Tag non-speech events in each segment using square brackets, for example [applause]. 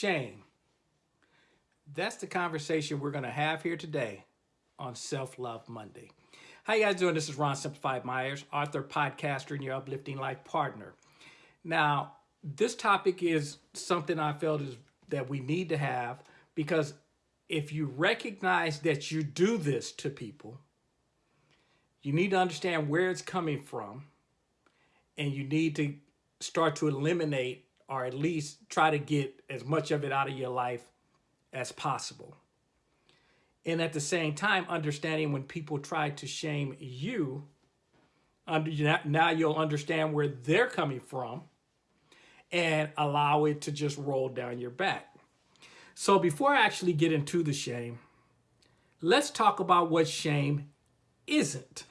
shame? That's the conversation we're going to have here today on Self-Love Monday. How you guys doing? This is Ron Simplified Myers, author, podcaster, and your uplifting life partner. Now, this topic is something I felt is that we need to have because if you recognize that you do this to people, you need to understand where it's coming from and you need to start to eliminate or at least try to get as much of it out of your life as possible. And at the same time, understanding when people try to shame you, now you'll understand where they're coming from and allow it to just roll down your back. So before I actually get into the shame, let's talk about what shame isn't.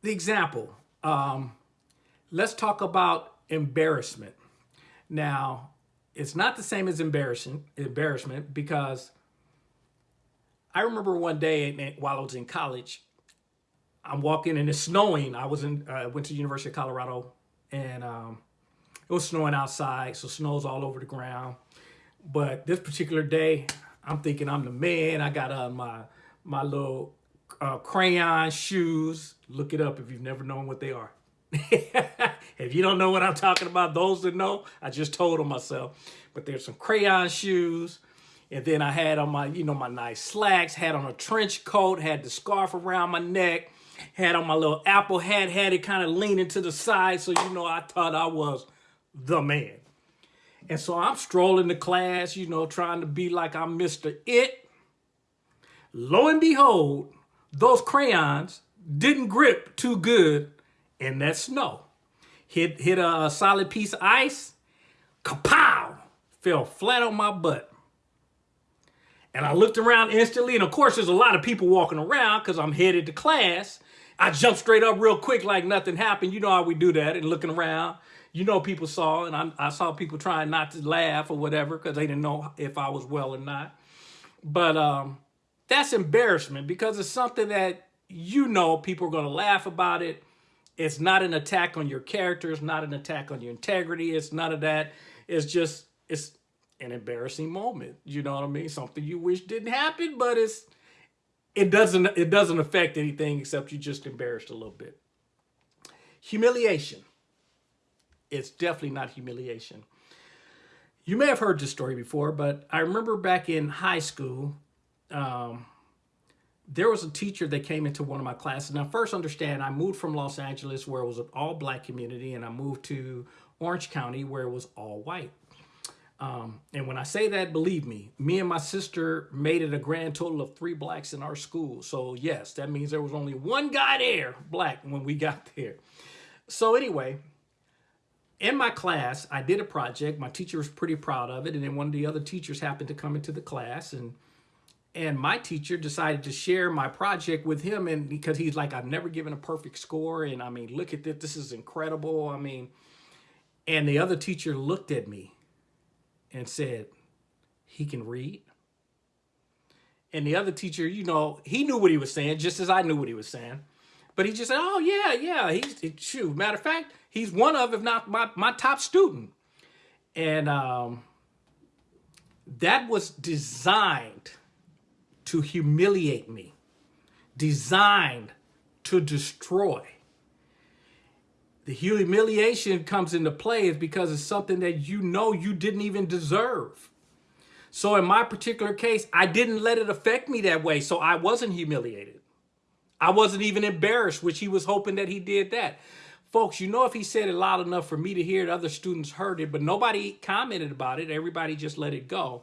The example, um, let's talk about embarrassment. Now, it's not the same as embarrassing, embarrassment because I remember one day while I was in college, I'm walking and it's snowing. I was in, uh, went to the University of Colorado and um, it was snowing outside. So snow's all over the ground. But this particular day, I'm thinking I'm the man. I got on my, my little uh, crayon shoes. Look it up if you've never known what they are. [laughs] if you don't know what I'm talking about, those that know, I just told them myself. But there's some crayon shoes. And then I had on my, you know, my nice slacks, had on a trench coat, had the scarf around my neck, had on my little apple hat, had it kind of leaning to the side. So, you know, I thought I was the man. And so I'm strolling to class, you know, trying to be like I'm Mr. It. Lo and behold, those crayons didn't grip too good in that snow. Hit, hit a, a solid piece of ice, kapow, fell flat on my butt. And I looked around instantly, and of course there's a lot of people walking around because I'm headed to class. I jumped straight up real quick like nothing happened. You know how we do that and looking around. You know people saw, and I, I saw people trying not to laugh or whatever because they didn't know if I was well or not. But um, that's embarrassment because it's something that you know people are going to laugh about it. It's not an attack on your character. It's not an attack on your integrity. It's none of that. It's just, it's an embarrassing moment. You know what I mean? Something you wish didn't happen, but it's, it doesn't, it doesn't affect anything except you just embarrassed a little bit. Humiliation. It's definitely not humiliation. You may have heard this story before, but I remember back in high school, um, there was a teacher that came into one of my classes. Now, first understand, I moved from Los Angeles where it was an all black community and I moved to Orange County where it was all white. Um, and when I say that, believe me, me and my sister made it a grand total of three blacks in our school. So yes, that means there was only one guy there, black, when we [laughs] got there. So anyway, in my class, I did a project. My teacher was pretty proud of it. And then one of the other teachers happened to come into the class and and my teacher decided to share my project with him and because he's like i've never given a perfect score and i mean look at this this is incredible i mean. And the other teacher looked at me and said he can read? And the other teacher you know he knew what he was saying just as i knew what he was saying. But he just said oh yeah yeah he's shoot matter of fact he's one of if not my, my top student. And um that was designed to humiliate me, designed to destroy. The humiliation comes into play is because it's something that you know you didn't even deserve. So in my particular case, I didn't let it affect me that way. So I wasn't humiliated. I wasn't even embarrassed, which he was hoping that he did that. Folks, you know if he said it loud enough for me to hear it, other students heard it, but nobody commented about it. Everybody just let it go.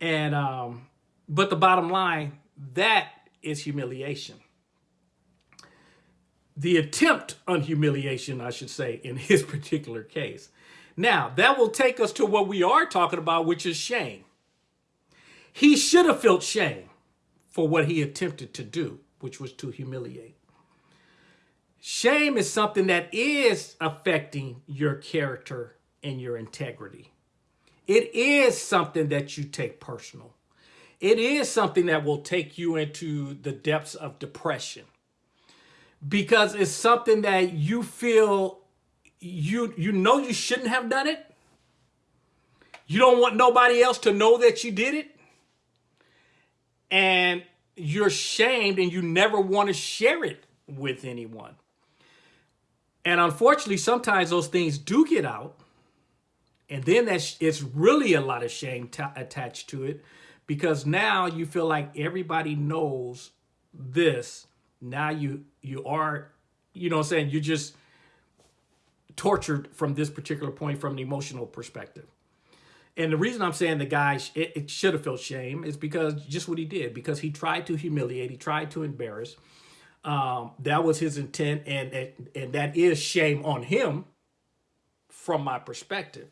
And um, but the bottom line, that is humiliation. The attempt on humiliation, I should say, in his [laughs] particular case. Now, that will take us to what we are talking about, which is shame. He should have felt shame for what he attempted to do, which was to humiliate. Shame is something that is affecting your character and your integrity. It is something that you take personal it is something that will take you into the depths of depression because it's something that you feel you you know you shouldn't have done it You don't want nobody else to know that you did it. And you're shamed and you never want to share it with anyone. And unfortunately, sometimes those things do get out. And then that's it's really a lot of shame attached to it because now you feel like everybody knows this. Now you you are, you know what I'm saying, you're just tortured from this particular point from an emotional perspective. And the reason I'm saying the guy it, it should have felt shame is because just what he did, because he tried to humiliate, he tried to embarrass, um, that was his intent, and, and and that is shame on him from my perspective.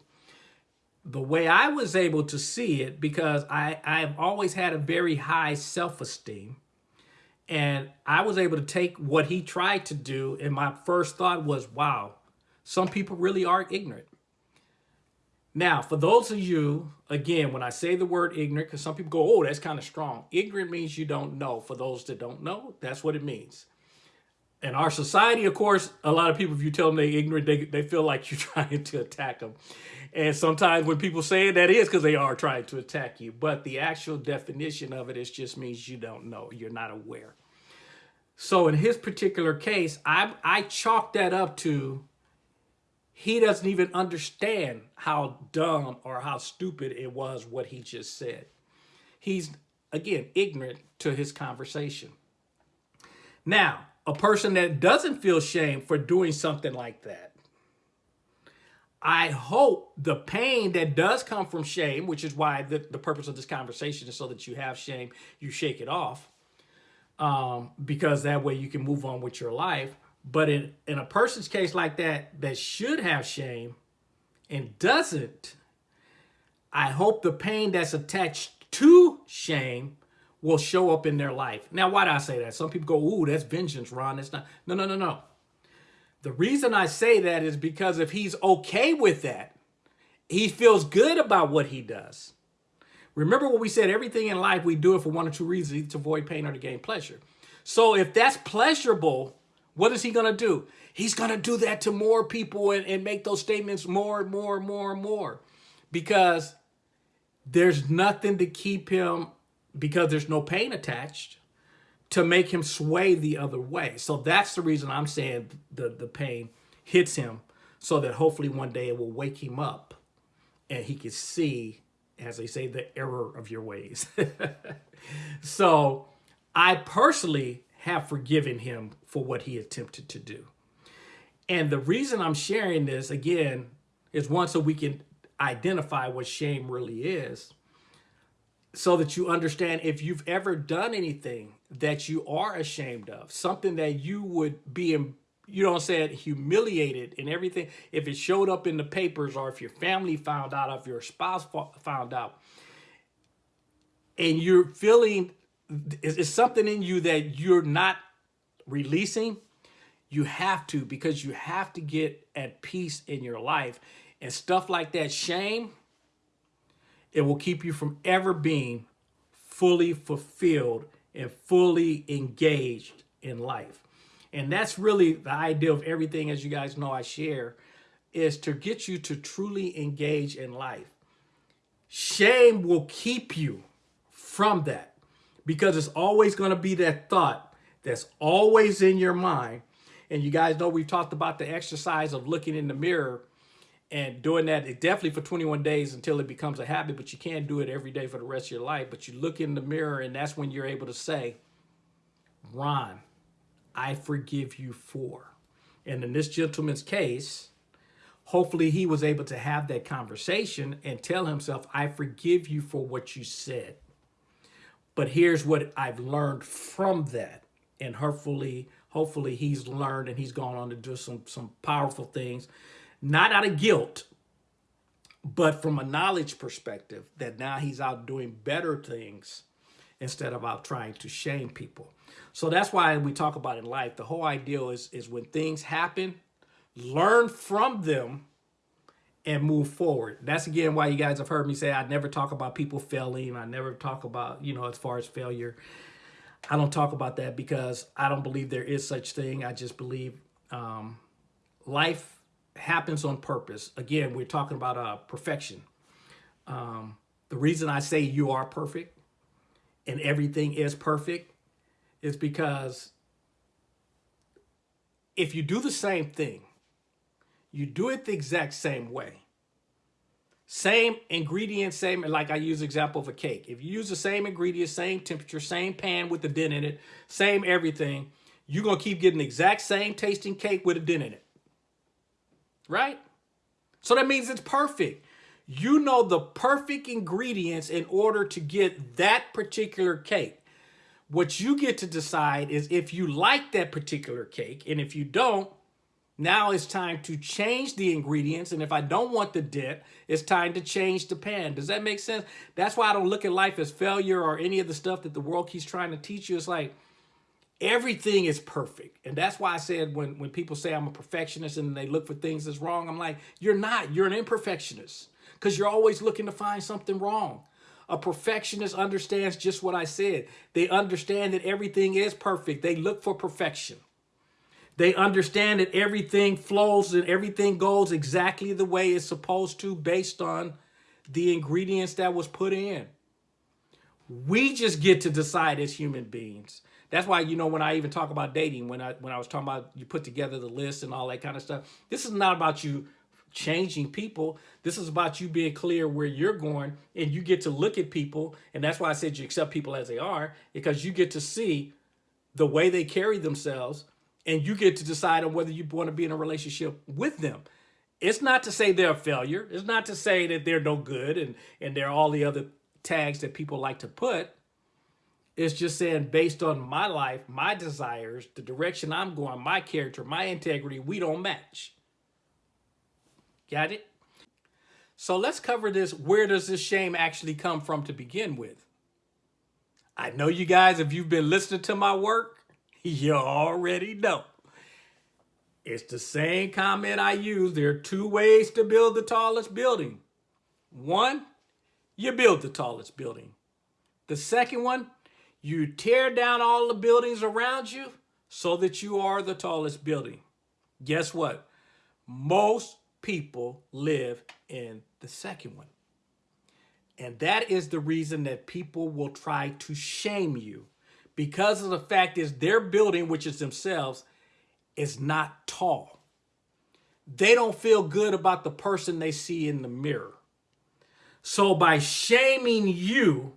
The way I was able to see it, because I, I've always had a very high self-esteem, and I was able to take what he tried to do, and my first thought was, wow, some people really are ignorant. Now, for those of you, again, when I say the word ignorant, because some people go, oh, that's kind of strong. Ignorant means you don't know. For those that don't know, that's what it means. In our society, of course, a lot of people, if you tell them they're ignorant, they, they feel like [laughs] you're trying to attack them. And sometimes when people say it, that is because they are trying to attack you. But the actual definition of it is just means you don't know. You're not aware. So in his particular case, I, I chalk that up to he doesn't even understand how dumb or how stupid it was what he just said. He's, again, ignorant to his conversation. Now, a person that doesn't feel shame for doing something like that, I hope the pain that does come from shame, which is why the, the purpose of this conversation is so that you have shame, you shake it off, um, because that way you can move on with your life. But in, in a person's case like that, that should have shame and doesn't, I hope the pain that's attached to shame will show up in their life. Now, why do I say that? Some people go, ooh, that's vengeance, Ron. That's not. No, no, no, no. The reason I say that is because if he's okay with that, he feels good about what he does. Remember what we said, everything in life, we do it for one or two reasons, to avoid pain or to gain pleasure. So if that's pleasurable what is he going to do? He's going to do that to more people and, and make those statements more and more and more and more because there's nothing to keep him because there's no pain attached to make him sway the other way. So that's the reason I'm saying the, the pain hits him so that hopefully one day it will wake him up and he can see, as they say, the error of your ways. [laughs] so I personally have forgiven him for what he attempted to do. And the reason I'm sharing this, again, is one, so we can identify what shame really is, so that you understand if you've ever done anything that you are ashamed of, something that you would be, you know what I'm saying, humiliated and everything, if it showed up in the papers or if your family found out, if your spouse found out, and you're feeling it's something in you that you're not releasing, you have to because you have to get at peace in your life. And stuff like that, shame, it will keep you from ever being fully fulfilled and fully engaged in life. And that's really the idea of everything, as you guys know I share, is to get you to truly engage in life. Shame will keep you from that because it's always going to be that thought that's always in your mind. And you guys know we've talked about the exercise of looking in the mirror and doing that definitely for 21 days until it becomes a habit, but you can't do it every day for the rest of your life. But you look in the mirror and that's when you're able to say, Ron, I forgive you for. And in this gentleman's case, hopefully he was able to have that conversation and tell himself, I forgive you for what you said. But here's what I've learned from that. And hopefully, hopefully he's learned and he's gone on to do some, some powerful things, not out of guilt, but from a knowledge perspective that now he's out doing better things instead of out trying to shame people. So that's why we talk about in life, the whole idea is, is when things happen, learn from them and move forward. That's again why you guys have heard me say I never talk about people failing. I never talk about, you know, as far as failure. I don't talk about that because I don't believe there is such thing. I just believe um, life happens on purpose. Again, we're talking about uh, perfection. Um, the reason I say you are perfect and everything is perfect is because if you do the same thing, you do it the exact same way. Same ingredients, same, like I use example of a cake. If you use the same ingredients, same temperature, same pan with the dent in it, same everything, you're going to keep getting the exact same tasting cake with a dent in it. Right? So that means it's perfect. You know the perfect ingredients in order to get that particular cake. What you get to decide is if you like that particular cake, and if you don't, now it's time to change the ingredients. And if I don't want the dent, it's time to change the pan. Does that make sense? That's why I don't look at life as failure or any of the stuff that the world keeps trying to teach you. It's like everything is perfect. And that's why I said when, when people say I'm a perfectionist and they look for things that's wrong, I'm like, you're not. You're an imperfectionist because you're always looking to find something wrong. A perfectionist understands just what I said. They understand that everything is perfect. They look for perfection. They understand that everything flows and everything goes exactly the way it's supposed to based on the ingredients that was put in. We just get to decide as human beings. That's why, you know, when I even talk about dating, when I when I was talking about you put together the list and all that kind of stuff, this is not about you changing people. This is about you being clear where you're going and you get to look at people. And that's why I said you accept people as they are, because you get to see the way they carry themselves and you get to decide on whether you want to be in a relationship with them. It's not to say they're a failure. It's not to say that they're no good and, and they're all the other tags that people like to put. It's just saying based on my life, my desires, the direction I'm going, my character, my integrity, we don't match. Got it? So let's cover this. Where does this shame actually come from to begin with? I know you guys, if you've been listening to my work, [laughs] you already know. It's the same comment I use. There are two ways to build the tallest building. One, you build the tallest building. The second one, you tear down all the buildings around you so that you are the tallest building. Guess what? Most people live in the second one. And that is the reason that people will try to shame you because of the fact is their building, which is themselves, is not tall. They don't feel good about the person they see in the mirror. So by shaming you,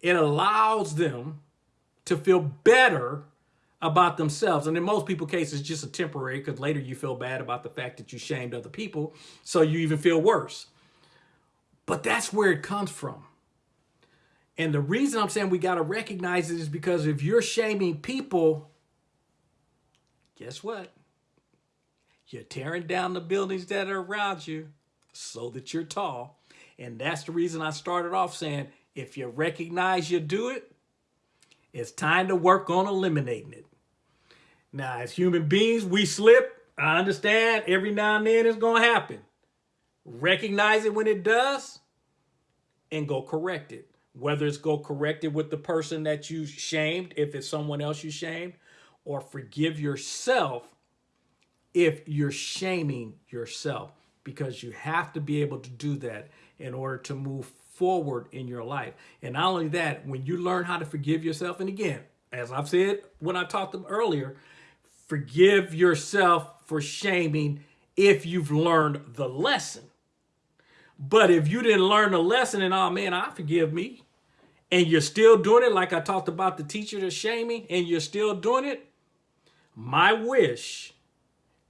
it allows them to feel better about themselves. And in most people cases, just a temporary because later you feel bad about the fact that you shamed other people. So you even feel worse. But that's where it comes from. And the reason I'm saying we got to recognize it is because if you're shaming people, guess what? You're tearing down the buildings that are around you so that you're tall. And that's the reason I started off saying, if you recognize you do it, it's time to work on eliminating it. Now, as human beings, we slip. I understand every now and then it's going to happen. Recognize it when it does and go correct it whether it's go correct it with the person that you shamed, if it's someone else you shamed, or forgive yourself if you're shaming yourself, because you have to be able to do that in order to move forward in your life. And not only that, when you learn how to forgive yourself, and again, as I've said when I talked to them earlier, forgive yourself for shaming if you've learned the lesson. But if you didn't learn the lesson and, oh man, I forgive me, and you're still doing it like I talked about the teacher that's shaming and you're still doing it, my wish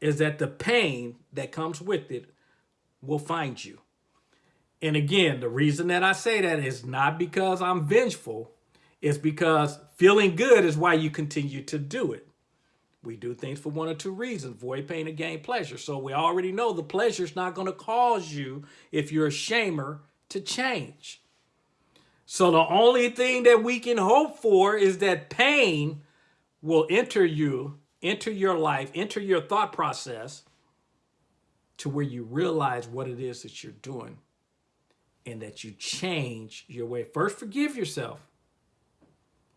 is that the pain that comes with it will find you. And again, the reason that I say that is not because I'm vengeful. It's because feeling good is why you continue to do it. We do things for one or two reasons, void pain and gain pleasure. So we already know the pleasure is not going to cause you, if you're a shamer, to change. So the only thing that we can hope for is that pain will enter you, enter your life, enter your thought process to where you realize what it is that you're doing and that you change your way. First, forgive yourself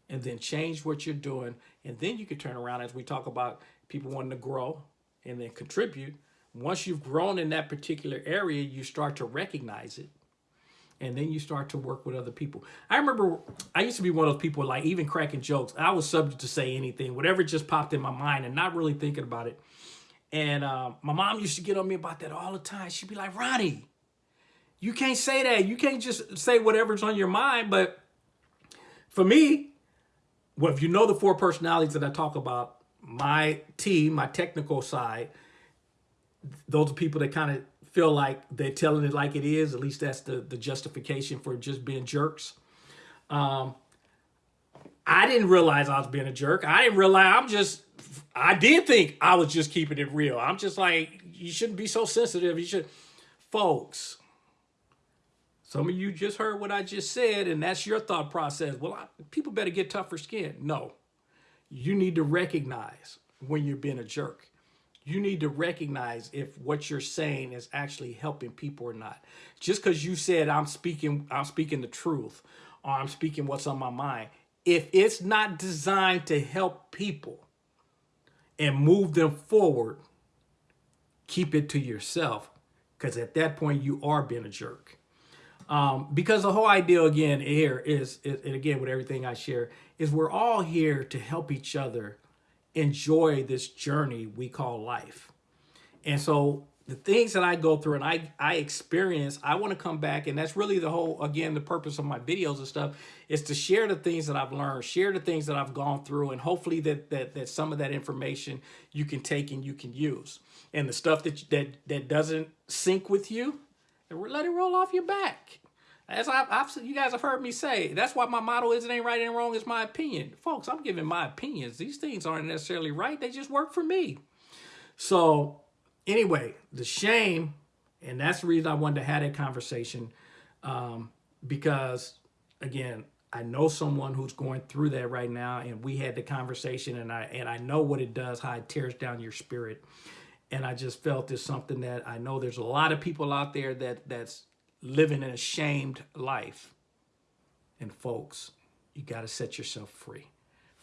and then change what you're doing. And then you can turn around as we talk about people wanting to grow and then contribute. Once you've grown in that particular area, you start to recognize it and then you start to work with other people. I remember I used to be one of those people like even cracking jokes. I was subject to say anything, whatever just popped in my mind and not really thinking about it. And uh, my mom used to get on me about that all the time. She'd be like, Ronnie, you can't say that. You can't just say whatever's on your mind. But for me, well, if you know the four personalities that I talk about, my team, my technical side, those are people that kind of feel like they're telling it like it is. At least that's the, the justification for just being jerks. Um, I didn't realize I was being a jerk. I didn't realize I'm just, I did think I was just keeping it real. I'm just like, you shouldn't be so sensitive. You should, folks, some of you just heard what I just said, and that's your thought process. Well, I, people better get tougher skin. No, you need to recognize when you're being a jerk. You need to recognize if what you're saying is actually helping people or not. Just because you said I'm speaking, I'm speaking the truth, or I'm speaking what's on my mind. If it's not designed to help people and move them forward, keep it to yourself. Because at that point, you are being a jerk. Um, because the whole idea again here is, is, and again with everything I share, is we're all here to help each other enjoy this journey we call life. And so the things that I go through and I, I experience, I want to come back. And that's really the whole, again, the purpose of my videos and stuff is to share the things that I've learned, share the things that I've gone through, and hopefully that, that, that some of that information you can take and you can use. And the stuff that, that, that doesn't sync with you, let it roll off your back. As I've, I've, you guys have heard me say, that's why my motto is it ain't right and wrong, it's my opinion. Folks, I'm giving my opinions. These things aren't necessarily right. They just work for me. So anyway, the shame, and that's the reason I wanted to have that conversation um, because, again, I know someone who's going through that right now, and we had the conversation, and I and I know what it does, how it tears down your spirit. And I just felt it's something that I know there's a lot of people out there that that's living an ashamed life. And folks, you got to set yourself free.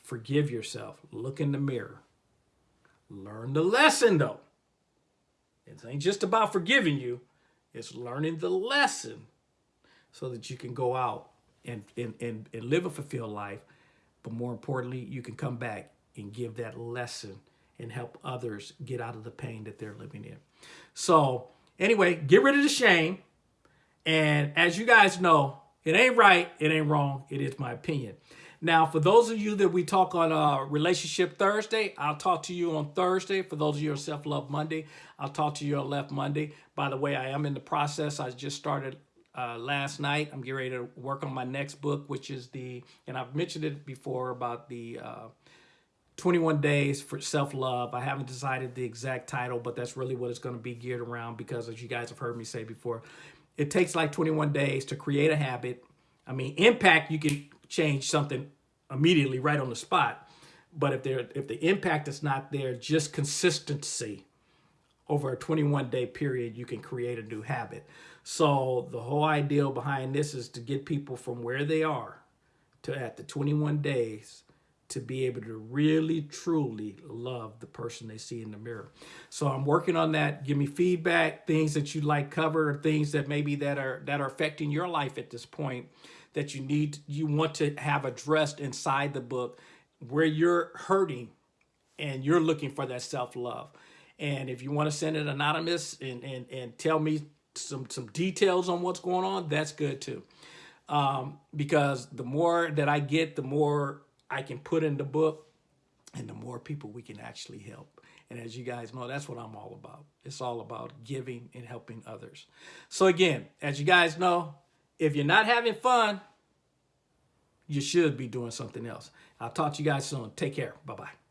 Forgive yourself. Look in the mirror. Learn the lesson, though. It ain't just about forgiving you. It's learning the lesson so that you can go out and, and, and, and live a fulfilled life. But more importantly, you can come back and give that lesson and help others get out of the pain that they're living in. So anyway, get rid of the shame. And as you guys know, it ain't right, it ain't wrong, it is my opinion. Now, for those of you that we talk on uh, Relationship Thursday, I'll talk to you on Thursday. For those of you on Self-Love Monday, I'll talk to you on Left Monday. By the way, I am in the process. I just started uh, last night. I'm getting ready to work on my next book, which is the, and I've mentioned it before about the uh, 21 Days for Self-Love. I haven't decided the exact title, but that's really what it's going to be geared around because as you guys have heard me say before, it takes like 21 days to create a habit. I mean, impact, you can change something immediately right on the spot. But if there, if the impact is not there, just consistency over a 21 day period, you can create a new habit. So the whole idea behind this is to get people from where they are to at the 21 days to be able to really, truly love the person they see in the mirror. So I'm working on that. Give me feedback, things that you'd like covered, things that maybe that are that are affecting your life at this point that you need, you want to have addressed inside the book where you're hurting and you're looking for that self-love. And if you want to send it anonymous and, and, and tell me some, some details on what's going on, that's good too. Um, because the more that I get, the more I can put in the book and the more people we can actually help. And as you guys know, that's what I'm all about. It's all about giving and helping others. So again, as you guys know, if you're not having fun, you should be doing something else. I'll talk to you guys soon. Take care. Bye-bye.